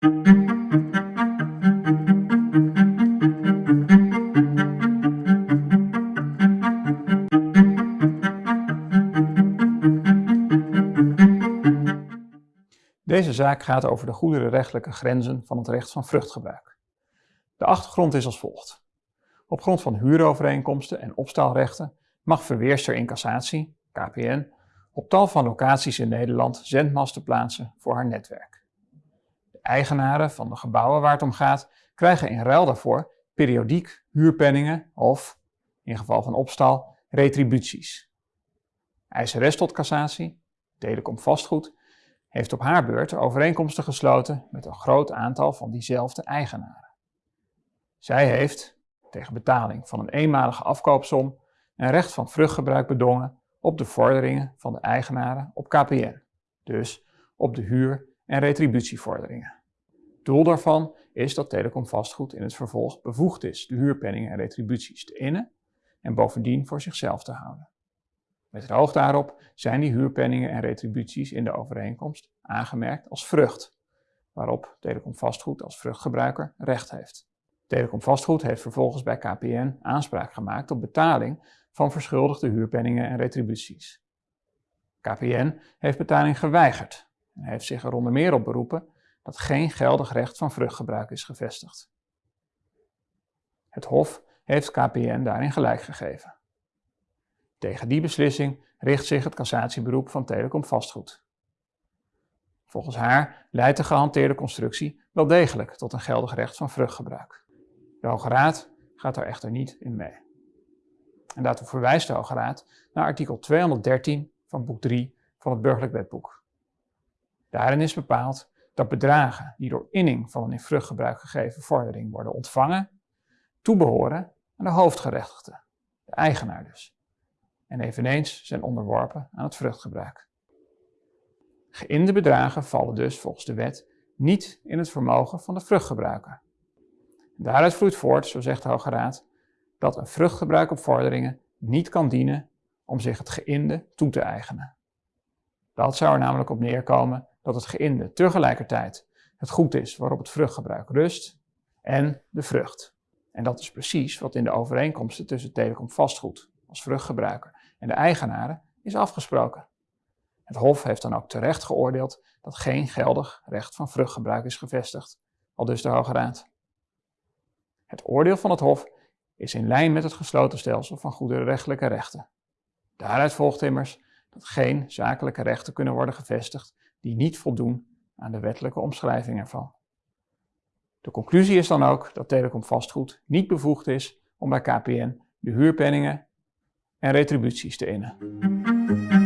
Deze zaak gaat over de goederenrechtelijke grenzen van het recht van vruchtgebruik. De achtergrond is als volgt. Op grond van huurovereenkomsten en opstaalrechten mag verweerster in cassatie, KPN, op tal van locaties in Nederland zendmasten plaatsen voor haar netwerk. Eigenaren van de gebouwen waar het om gaat krijgen in ruil daarvoor periodiek huurpenningen of, in geval van opstal, retributies. ISRS tot cassatie, Telecom Vastgoed, heeft op haar beurt overeenkomsten gesloten met een groot aantal van diezelfde eigenaren. Zij heeft, tegen betaling van een eenmalige afkoopsom, een recht van vruchtgebruik bedongen op de vorderingen van de eigenaren op KPN, dus op de huur- en retributievorderingen. Doel daarvan is dat Telecom Vastgoed in het vervolg bevoegd is de huurpenningen en retributies te innen en bovendien voor zichzelf te houden. Met het oog daarop zijn die huurpenningen en retributies in de overeenkomst aangemerkt als vrucht, waarop Telecom Vastgoed als vruchtgebruiker recht heeft. Telecom Vastgoed heeft vervolgens bij KPN aanspraak gemaakt op betaling van verschuldigde huurpenningen en retributies. KPN heeft betaling geweigerd en heeft zich er onder meer op beroepen dat geen geldig recht van vruchtgebruik is gevestigd. Het Hof heeft KPN daarin gelijk gegeven. Tegen die beslissing richt zich het cassatieberoep van Telecom Vastgoed. Volgens haar leidt de gehanteerde constructie wel degelijk tot een geldig recht van vruchtgebruik. De Hoge Raad gaat er echter niet in mee. En daartoe verwijst de Hoge Raad naar artikel 213 van boek 3 van het Burgerlijk Wetboek. Daarin is bepaald dat bedragen die door inning van een in vruchtgebruik gegeven vordering worden ontvangen, toebehoren aan de hoofdgerechtigde, de eigenaar dus, en eveneens zijn onderworpen aan het vruchtgebruik. Geïnde bedragen vallen dus volgens de wet niet in het vermogen van de vruchtgebruiker. Daaruit vloeit voort, zo zegt de Hoge Raad, dat een vruchtgebruik op vorderingen niet kan dienen om zich het geïnde toe te eigenen. Dat zou er namelijk op neerkomen dat het geïnde tegelijkertijd het goed is waarop het vruchtgebruik rust en de vrucht. En dat is precies wat in de overeenkomsten tussen Telecom Vastgoed als vruchtgebruiker en de eigenaren is afgesproken. Het Hof heeft dan ook terecht geoordeeld dat geen geldig recht van vruchtgebruik is gevestigd, al dus de Hoge Raad. Het oordeel van het Hof is in lijn met het gesloten stelsel van goederenrechtelijke rechten. Daaruit volgt immers dat geen zakelijke rechten kunnen worden gevestigd die niet voldoen aan de wettelijke omschrijving ervan. De conclusie is dan ook dat Telecom Vastgoed niet bevoegd is om bij KPN de huurpenningen en retributies te innen.